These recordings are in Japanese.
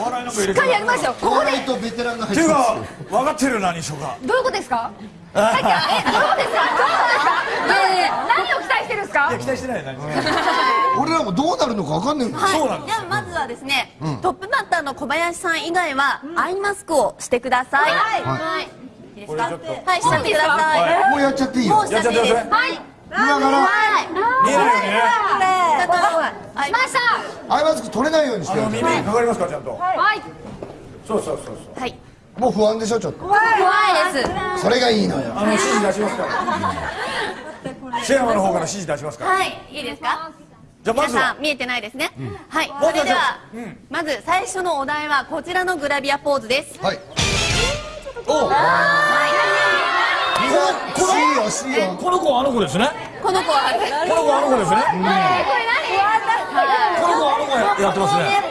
お笑いなんか入れしっかりやりますよここでとベテランがっていうか分かってるよ何しょうかどういうことですか？さっきはえどういうことですか？どういうことですか？何を期待してるんですか？いや期待してないよ何俺らもどうなるのか分かんないん。だよそうなんですではまずはですね、トップバッターの小林さん以外はアイマスクをしてください。はい。はい。い。いですか？これちょっはい、しちゃってください。もうやっちゃっていいよ。もうしちゃっていいです。はい。見ながら。はい。見えないよねはいしました。アイマスク取れないようにしあてるの耳にかかりますかちゃんと。はい。そうそうそうそう。はい。もう不安でしょちょっと。怖いです。それがいいのよ。あの指示出しますから。シェアマの方から指示出しますから。はい、いいですか？皆じゃあまずは。さん見えてないですね？はい。それではまず最初のお題はこちらのグラビアポーズです。はい。おこ惜しい。よ惜しいよこの子。はあの子ですね。この子はこの子はあの子ですね。この子はあの子ややってますね。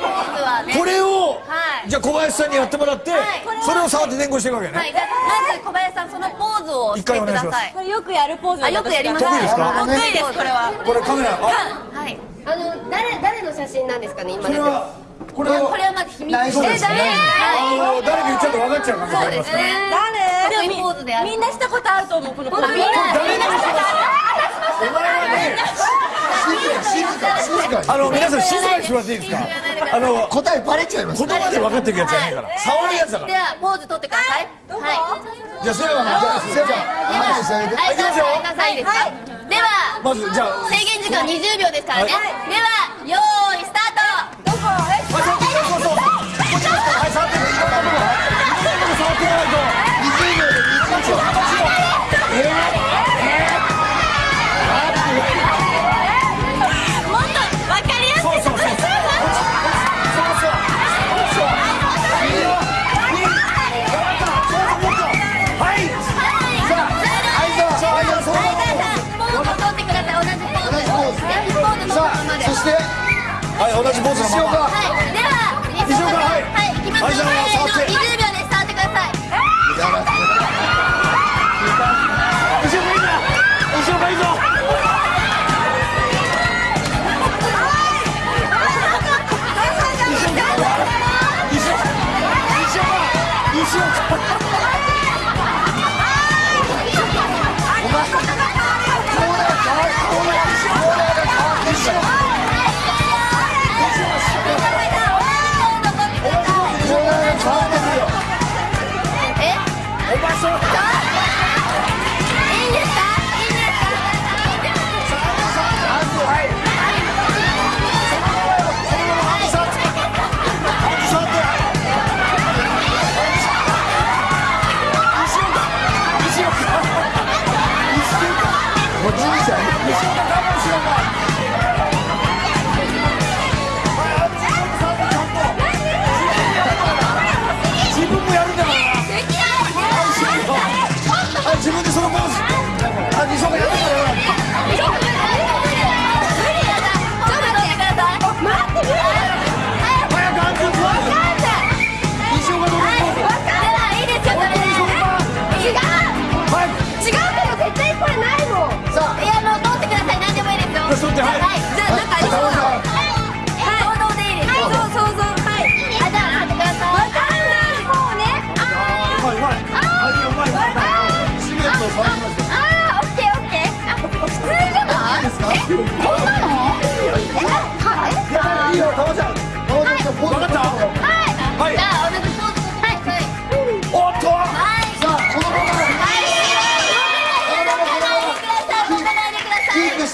これをはい。じゃあ小林さんにやってもらってそれを触って伝言していくわけね。はい、じゃあまず小林さんそのポーズをしてください。これよくやるポーズあ、よくやります。得意ですか？得意です、これは。これカメラ。あはい。あの誰誰の写真なんですかね今それはこれはこれはまず秘密。ですね。あの誰か言っちゃうと分かっちゃう可能性ありますから誰ポーズである。みんなしたことあると思うこのポーズみんな、したことお前はねあの皆さん静かにしてもらっていいですか？あの答えバレちゃいます言葉で分かっていくやつじゃない。から触るやつだから。では、ポーズ取ってください。はじゃあせやがじゃあせいちゃん。話してあげてい。はい、い。きますよはい、ですか。では、まずじゃあ制限時間20秒ですからね。では、よ同じポーズのまま。石岡はい、では、石岡はい。はい、いきますよ。はい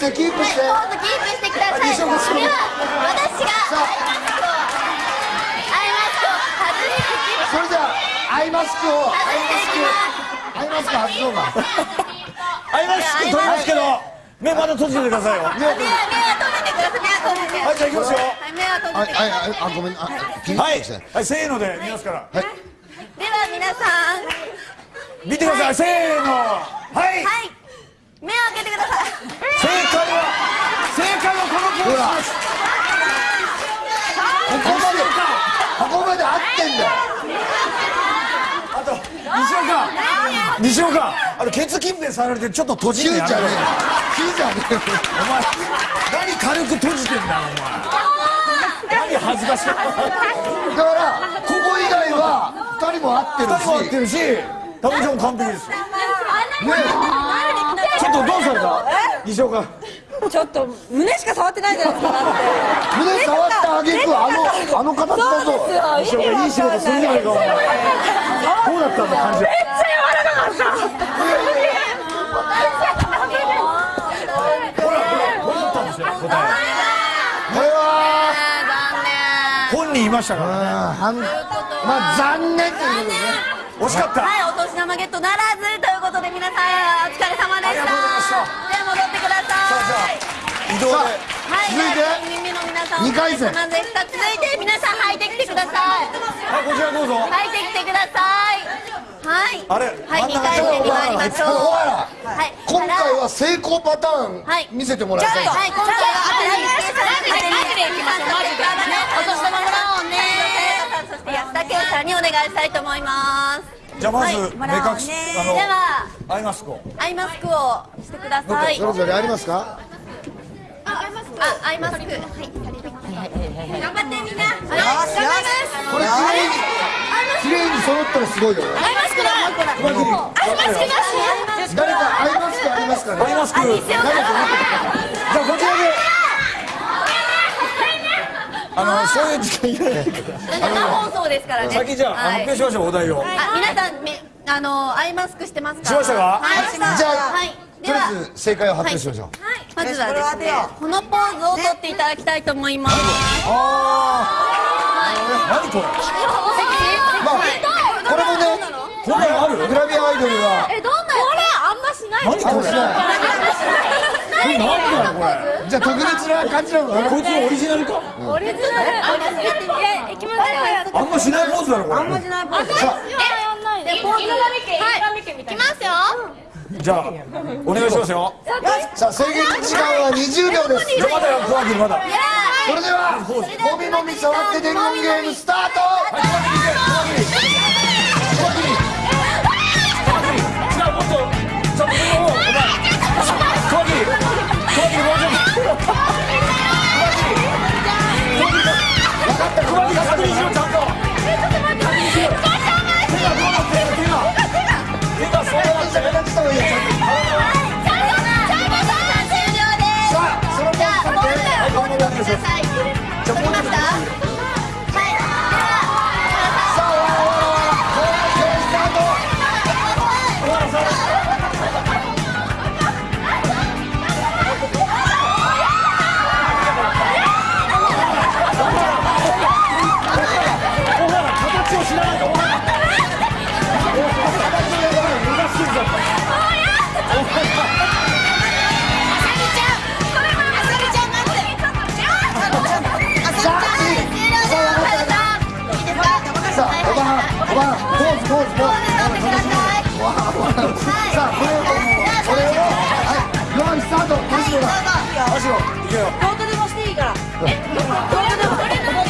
してキープして。はい、ポーズキープしてください。では、私がアイマスクをアイマスクを外してそれじゃあアイマスクを外していきます。アイマスク外そうかアイマスク取りますけど目まだ閉じててくださいよ。は目は閉じてください。目は閉じて。いじゃあいきますよ。はい、目は閉あじてください。あああごめんあはい。はい。せーので見ますからでは皆さん、見てください。せーの。はい。はい、目を開けてください。正解は正解はこのポーズですここまでここまで合ってんだよあと西岡西岡あのケツ近辺触られてちょっと閉じてやる。ーじゃねえ。お前。何軽く閉じてんだお前何恥ずかしいだからも合ってる二人も合ってしるしタモリちゃんも完璧です。ねちょっとどうされた？西岡ちょっと胸しか触ってないじゃないですかだって。胸触ったあげくあのあの形だぞ西岡いい仕事するじゃないか。お前どうだったんだ感じ本人いましたからね。あまあ残念ということでね惜しかった。はい、お年玉ゲットならずということで皆さんお疲れ様でした。ありがとうございました。では戻ってください。移動ではい、続いてでは4人目の皆さん二回戦。続いて皆さん入ってきてください。はいこちらどうぞ入ってきてください。はい。あれ？はい、2真ん中回戦に参りましょう。お前らはい。今回は成功パターンはい見せてもらいたいはい、今回は当てに当てに当てに行きましょう。マジで。お年玉もらおうね。そして安田圭さんにお願いしたいと思います。じゃあまずはい目隠しあでは、のアイマスクをアイマスクをしてください。それぞれありますか？あ、アイマスク。はい。頑張ってみんな。よし、頑張ります。これ綺麗に綺麗に揃ったらすごいよアイマスクだ。アイマスクだし。誰かアイマスクありますか？ねアイマスクじゃあこちらであのそういう時間いらないから生放送ですからね。先じゃあはい発表しましょうお題をあ、皆さん、め、あの、アイマスクしてますか。しましたか？じゃあはい。とりあえず正解を発表しましょうまずはですね、このポーズを取っていただきたいと思います。何これ？まあこれもねこんなのある？グラビアアイドルがえ、どんな。これ、あんましない。何これ？これ？何だよこれ？じゃあ特別な感じなのかな？こいつのオリジナルか？オリジナル。あんましやってみて。いきますよ。あんましないポーズだろこれしないポーズえ、で、ポーズ。はい。いきますよ。じゃあお願いしますよ。さあ制限時間は20秒です。まだよ小秋まだ。それではもみもみ触って伝言ゲームスタート。じゃあもっと足をいけよ。どうとでもしていいから。え？どうとでも。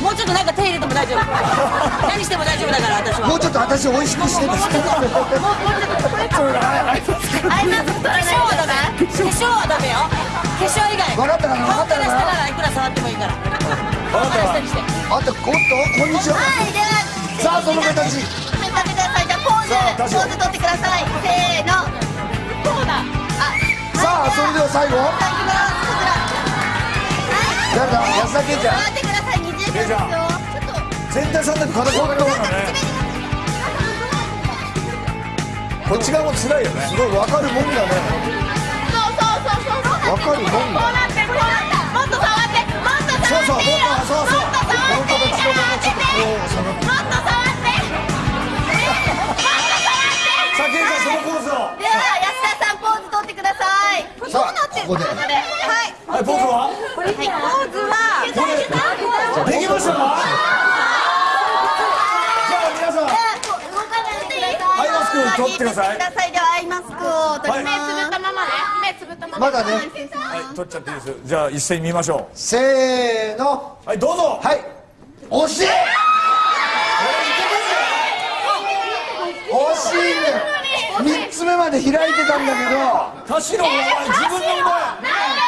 もうちょっとなんか手入れても大丈夫。何しても大丈夫だから私は。もうちょっと私美味しくしてです化粧はダメ？化粧はダメよ。化粧以外。分かったかな？分かったか顔からいくら触ってもいいから。あとおっとこんにちは。さあその形はい、食べてください。じゃあポーズ、ポーズ取ってください。それでは最後はい、いきます。誰だ安田圭ちゃん待ってください。20秒。全体さんだって形分かるからねこっち側も辛いよねすごい分かるもんだねそうそうそうそう。分かるもんだこうなって、こうなった。もっと触って、もっとそうそう。そうそうここではい。は？いポーズは？ポーズは。できましたか？じゃあ皆さん動かないでください。アイマスク取ってくださいください。ではアイマスクを取り目つぶったままね。目つぶったまま。まだねはい取っちゃっていいですじゃあ一斉に見ましょせーのうはいどうぞはい惜しい惜しいね3つ目まで開いてたんだけど。田代お前自分の前。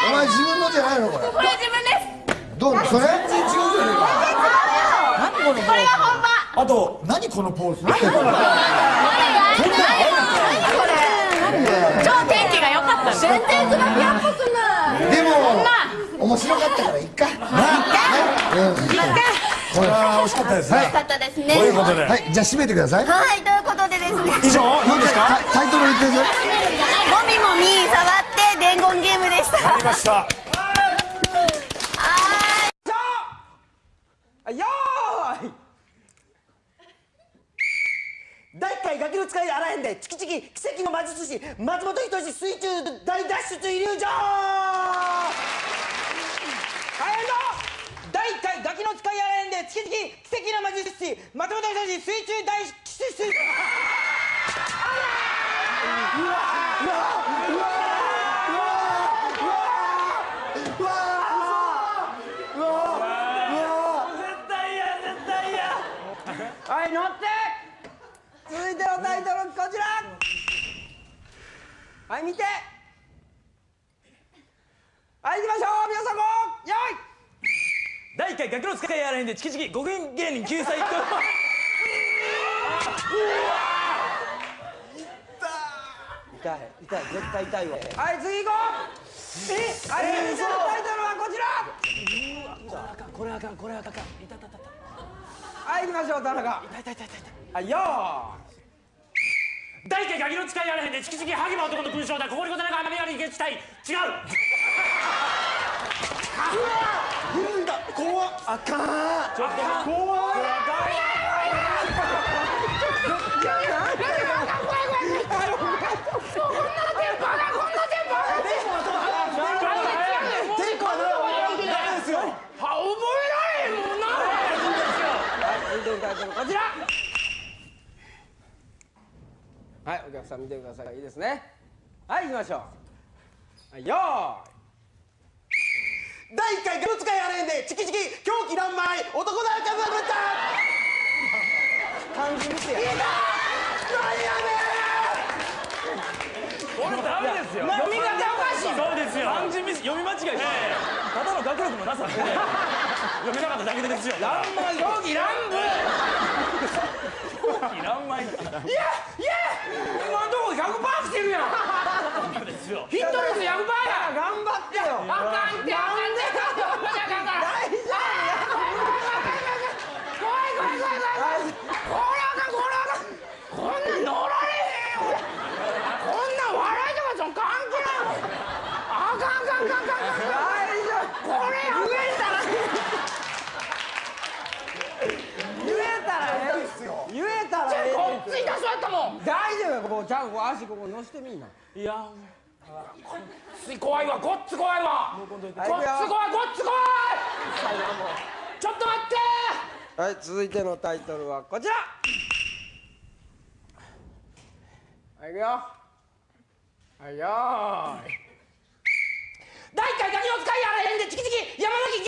お前自分のじゃないのこれ。これ自分です。どうそれ？全然違うじゃねえか。これが本場。あと何このポーズ？超天気が良かった全然グラビアっぽくないでも面白かったからいっかこれ？は惜しかったですねよかったですねということではいじゃあ締めてくださいはい以上いいですか？タイトル言ってくださいもみもみ触って伝言ゲームでした。ありました。よーい。第1回ガキの使いあらへんでチキチキ奇跡の魔術師松本人志水中大脱出イリュージョン大変だ第1回ガキの使いあらへんでチキチキ奇跡の魔術師松本人志水中大脱出はい乗って。続いてのタイトルこちらはい見て。はい行きましょう。皆さんも。よい。第1回ガキの使いやらへんでチキチキ5分芸人救済と。痛い痛い絶対痛いわ。はい次行こう。えはい続いてのタイトルはこちら。これあかんこれあかん。いたたたたはい行きましょう田中。痛い痛い痛い痛い。はいよ第1回ガキの使いやらへんでチキチキハゲば男の勲章だここにことなく雨やりゲチたい違うーいだ怖っあかんちょっと怖いテイクはなダメですよは覚えられへんもんな続いてのタイトルこちらはいお客さん見てください。いいですね。はい行きましょう。はいよーい。第1回ガキの使いあらへんでチキチキ狂気乱舞男だらかぶった漢字見てやいた何やねこれダメですよ。読み方おかし。いそうですよ。漢字ミス読み間違いです。ただの学力もなさって読めなかっただけですよ。乱舞。狂気乱舞。いらんまいいやいや今んとこ100%来てるやんですよヒット率100%や頑張ってよあかんってあかんって大丈夫怖い怖い怖い怖いこれあかんこれあかんこんなん乗られへんよこんなん笑いとかそん関係ないあかんあかんあかんあかんあかん大丈夫これ言えたら言えたらええ言えたらええこったそうやったもん。大丈夫よこうちゃんこう足ここ乗せてみんな。いや怖いわごっつ怖いわ。ごっつ怖いごっつ怖い。ちょっと待って。はい続いてのタイトルはこちら。はいいくよ。はいよーい。第1回ガキの使いやらへんでチキチキ山崎